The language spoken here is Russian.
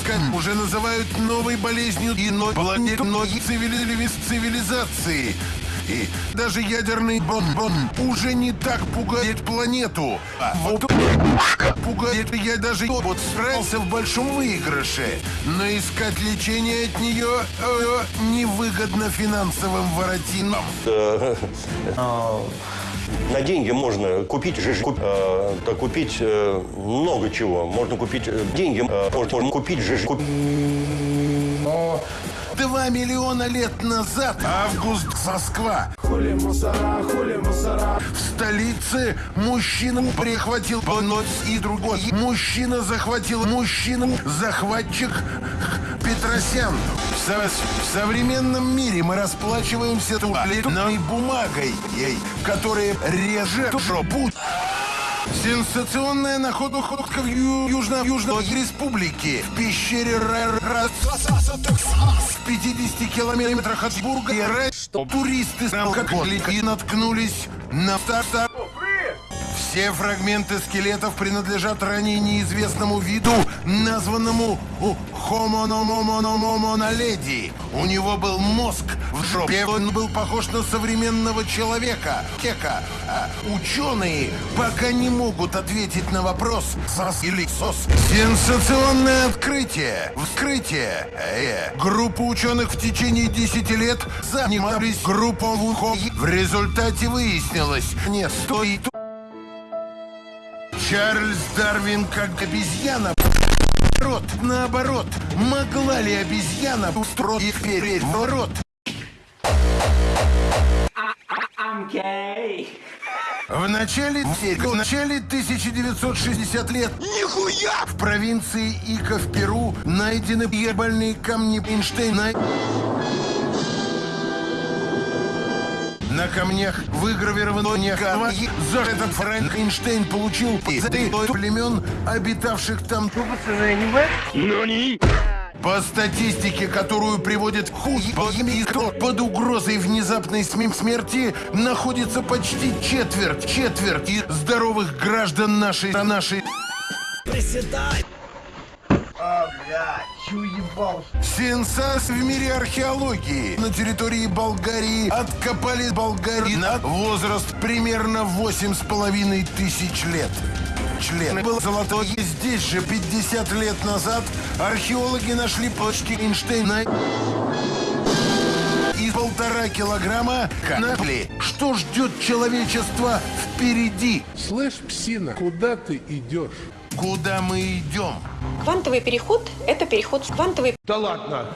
Скан уже называют новой болезнью иной планеты многих цивили- цивилизации. И даже ядерный бомбон уже не так пугает планету. А вот пугает я даже вот справился в большом выигрыше. Но искать лечение от нее э, невыгодно финансовым воротинам. На деньги можно купить же, куп- э, да, купить э, много чего. Можно купить э, деньги, э, можно, можно купить же, куп- Два миллиона лет назад Август Москва. В столице мужчина прихватил понос и другой. Мужчина захватил мужчину, захватчик Петросян. В, со- в современном мире мы расплачиваемся туалетной бумагой, ей, которая режет путь. Сенсационная находка в Ю- Южно- Южной Республике. В пещере Ра- Ра- в 50 километрах от Бурга. И Ра- Туристы с алкоголикой наткнулись на ста- ста- все фрагменты скелетов принадлежат ранее неизвестному виду, названному naledi. У него был мозг в жопе, он был похож на современного человека. Кека. А ученые пока не могут ответить на вопрос, сос или сос. Сенсационное открытие. Вскрытие. Э, группа ученых в течение 10 лет занимались групповым В результате выяснилось, не стоит Чарльз Дарвин как обезьяна. Наоборот, наоборот, могла ли обезьяна устроить вперед ворот? В начале, в начале 1960 лет Нихуя! в провинции Ика в Перу найдены ебальные камни Эйнштейна. На камнях выгравировано некого. За этот Франкенштейн получил пизды племен, обитавших там. По статистике, которую приводит хуй под угрозой внезапной см- смерти находится почти четверть, четверть и здоровых граждан нашей нашей. Сенсас в мире археологии. На территории Болгарии откопали Болгарии на возраст примерно восемь с половиной тысяч лет. Член был золотой. Здесь же 50 лет назад археологи нашли почки Эйнштейна и полтора килограмма конопли. Что ждет человечество впереди? Слышь, псина, куда ты идешь? Куда мы идем? Квантовый переход – это переход в квантовый Да ладно.